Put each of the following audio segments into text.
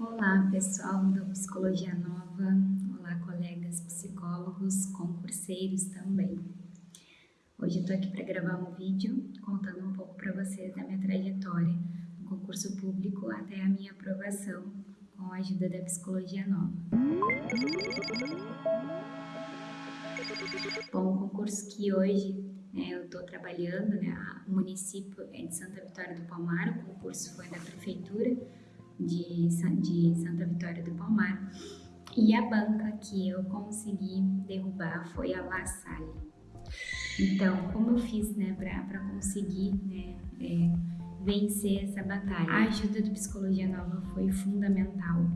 Olá, pessoal do Psicologia Nova. Olá, colegas psicólogos, concurseiros também. Hoje eu tô aqui para gravar um vídeo contando um pouco para vocês da minha trajetória no concurso público até a minha aprovação com a ajuda da Psicologia Nova. Bom, o concurso que hoje né, eu estou trabalhando, né, o município é de Santa Vitória do Palmar, o concurso foi da prefeitura de, de Santa Vitória do Palmar, e a banca que eu consegui derrubar foi a La Salle. Então, como eu fiz né, para conseguir né, é, vencer essa batalha? A ajuda do Psicologia Nova foi fundamental.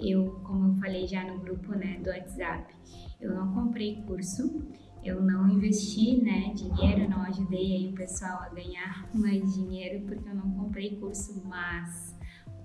Eu, como eu falei já no grupo né, do WhatsApp, eu não comprei curso, eu não investi né, dinheiro, não ajudei aí o pessoal a ganhar mais dinheiro porque eu não comprei curso, mas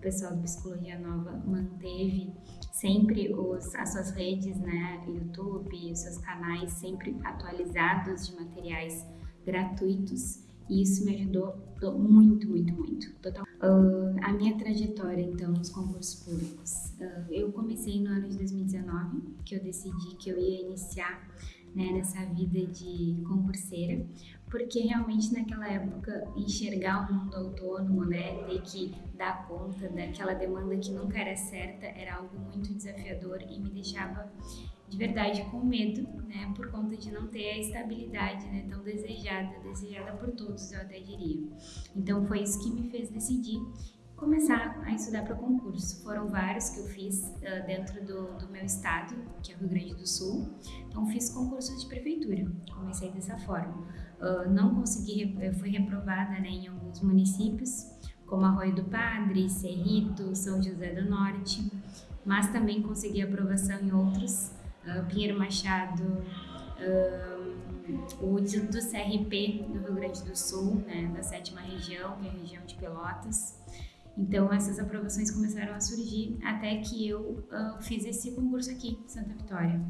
pessoal do Psicologia Nova manteve sempre os, as suas redes, né, YouTube, os seus canais sempre atualizados de materiais gratuitos e isso me ajudou muito, muito, muito. Total. Uh, a minha trajetória, então, nos concursos públicos. Uh, eu comecei no ano de 2019, que eu decidi que eu ia iniciar né, nessa vida de concurseira, porque realmente naquela época enxergar o mundo autônomo, né, ter que dar conta daquela demanda que nunca era certa, era algo muito desafiador e me deixava de verdade com medo, né, por conta de não ter a estabilidade, né, tão desejada, desejada por todos, eu até diria. Então foi isso que me fez decidir começar a estudar para concurso. Foram vários que eu fiz uh, dentro do, do, meu estado, que é o Rio Grande do Sul. Então fiz concursos de prefeitura, comecei dessa forma. Uh, não consegui, fui reprovada né, em alguns municípios, como Arroio do Padre, Cerrito, São José do Norte, mas também consegui aprovação em outros, uh, Pinheiro Machado, o do CRP do Rio Grande do Sul, né, da sétima região, que é a região de Pelotas, então essas aprovações começaram a surgir até que eu uh, fiz esse concurso aqui, Santa Vitória.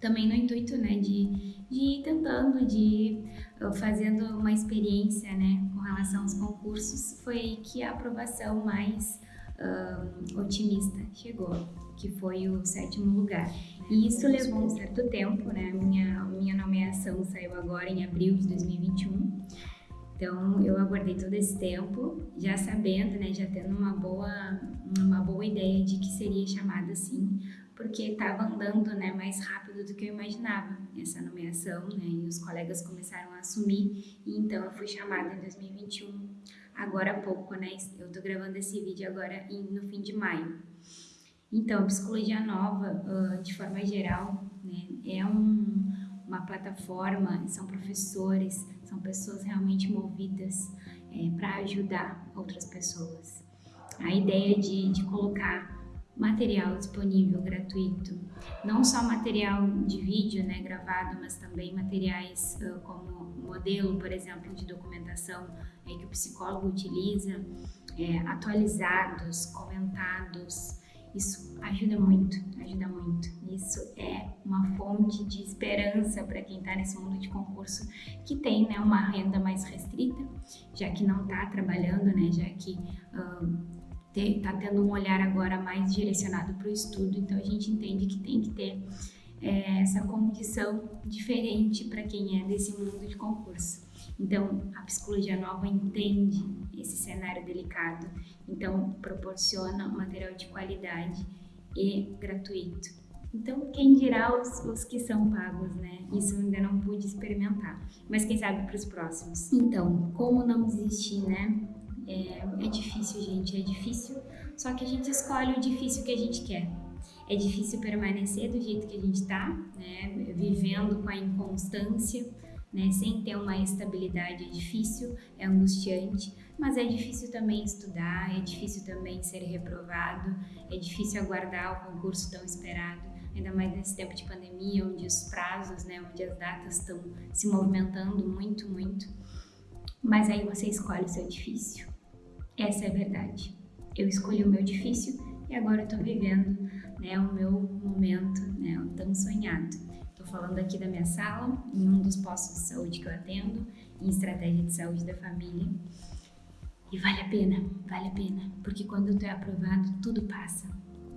Também no intuito, né, de, de ir tentando, de ir uh, fazendo uma experiência, né, com relação aos concursos, foi que a aprovação mais uh, otimista chegou, que foi o sétimo lugar. E isso levou um certo tempo, né, minha, minha nomeação saiu agora em abril de 2021, então eu aguardei todo esse tempo, já sabendo, né, já tendo uma boa, uma boa ideia de que seria chamada assim, porque estava andando, né, mais rápido do que eu imaginava essa nomeação, né, e os colegas começaram a assumir, e então eu fui chamada em 2021, agora há pouco, né, eu estou gravando esse vídeo agora no fim de maio. Então, psicologia nova, de forma geral, né, é um, uma plataforma, são professores, são pessoas realmente movidas é, para ajudar outras pessoas. A ideia de, de colocar material disponível, gratuito, não só material de vídeo né, gravado, mas também materiais uh, como modelo, por exemplo, de documentação é, que o psicólogo utiliza, é, atualizados, comentados, isso ajuda muito, ajuda muito. Isso é uma fonte de esperança para quem está nesse mundo de concurso que tem né, uma renda mais restrita, já que não está trabalhando, né, já que está tendo um olhar agora mais direcionado para o estudo, então a gente entende que tem que ter é, essa condição diferente para quem é desse mundo de concurso. Então, a psicologia nova entende esse cenário delicado, então proporciona material de qualidade e gratuito. Então, quem dirá os, os que são pagos, né? Isso ainda não pude experimentar, mas quem sabe para os próximos. Então, como não desistir, né? É, é difícil, gente, é difícil, só que a gente escolhe o difícil que a gente quer. É difícil permanecer do jeito que a gente está, né? Vivendo com a inconstância, né? Sem ter uma estabilidade é difícil, é angustiante, mas é difícil também estudar, é difícil também ser reprovado, é difícil aguardar o concurso tão esperado, ainda mais nesse tempo de pandemia, onde os prazos, né, onde as datas estão se movimentando muito, muito. Mas aí você escolhe o seu difícil. Essa é a verdade. Eu escolhi o meu difícil e agora eu tô vivendo né, o meu momento, né, tão sonhado. Falando aqui da minha sala, em um dos postos de saúde que eu atendo, em estratégia de saúde da família. E vale a pena, vale a pena, porque quando tu é aprovado, tudo passa.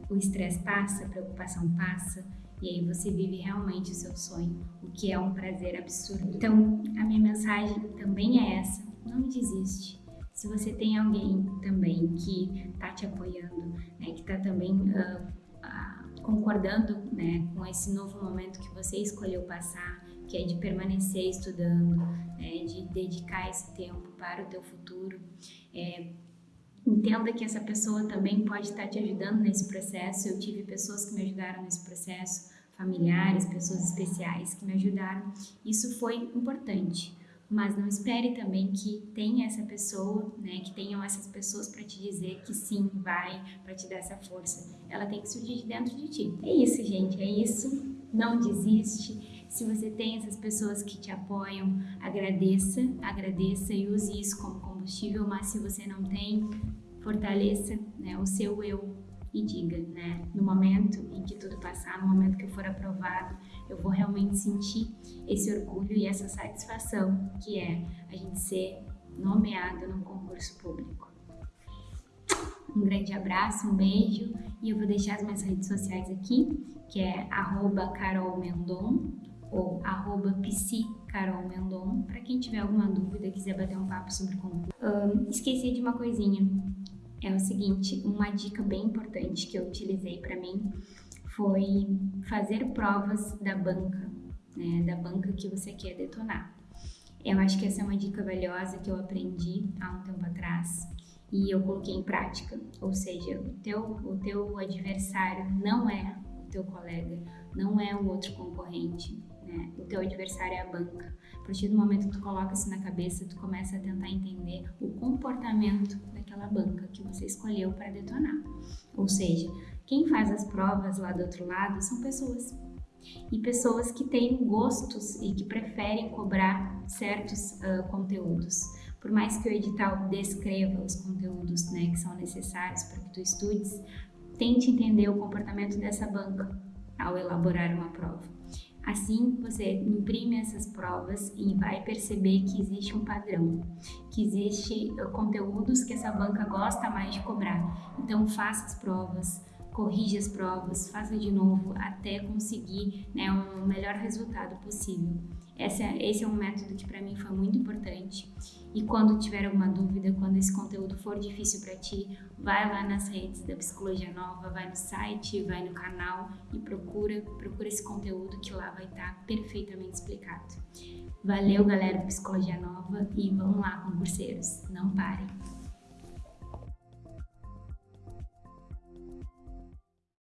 O estresse passa, a preocupação passa, e aí você vive realmente o seu sonho, o que é um prazer absurdo. Então, a minha mensagem também é essa: não desiste. Se você tem alguém também que está te apoiando, né, que está também uh, concordando né, com esse novo momento que você escolheu passar, que é de permanecer estudando, né, de dedicar esse tempo para o teu futuro, é, entenda que essa pessoa também pode estar te ajudando nesse processo. Eu tive pessoas que me ajudaram nesse processo, familiares, pessoas especiais que me ajudaram. Isso foi importante mas não espere também que tenha essa pessoa, né, que tenham essas pessoas para te dizer que sim, vai, para te dar essa força. Ela tem que surgir de dentro de ti. É isso, gente, é isso. Não desiste. Se você tem essas pessoas que te apoiam, agradeça, agradeça e use isso como combustível, mas se você não tem, fortaleça né, o seu eu e diga, né, no momento em que tudo passar, no momento que eu for aprovado, eu vou realmente sentir esse orgulho e essa satisfação que é a gente ser nomeado num concurso público. Um grande abraço, um beijo e eu vou deixar as minhas redes sociais aqui, que é carolmendon ou arroba psicarolmendon, para quem tiver alguma dúvida, quiser bater um papo sobre concurso. Um, esqueci de uma coisinha, é o seguinte, uma dica bem importante que eu utilizei para mim foi fazer provas da banca, né, da banca que você quer detonar. Eu acho que essa é uma dica valiosa que eu aprendi há um tempo atrás e eu coloquei em prática. Ou seja, o teu, o teu adversário não é o teu colega, não é o outro concorrente, né? O teu adversário é a banca. A partir do momento que tu coloca isso na cabeça, tu começa a tentar entender o comportamento daquela banca que você escolheu para detonar. Ou seja, quem faz as provas lá do outro lado são pessoas. E pessoas que têm gostos e que preferem cobrar certos uh, conteúdos. Por mais que o edital descreva os conteúdos né, que são necessários para que tu estudes, tente entender o comportamento dessa banca ao elaborar uma prova. Assim, você imprime essas provas e vai perceber que existe um padrão, que existe uh, conteúdos que essa banca gosta mais de cobrar. Então, faça as provas, corrija as provas, faça de novo até conseguir né, um melhor resultado possível. Esse é, esse é um método que para mim foi muito importante. E quando tiver alguma dúvida, quando esse conteúdo for difícil para ti, vai lá nas redes da Psicologia Nova, vai no site, vai no canal e procura, procura esse conteúdo que lá vai estar tá perfeitamente explicado. Valeu, galera da Psicologia Nova, e vamos lá, concurseiros, não parem!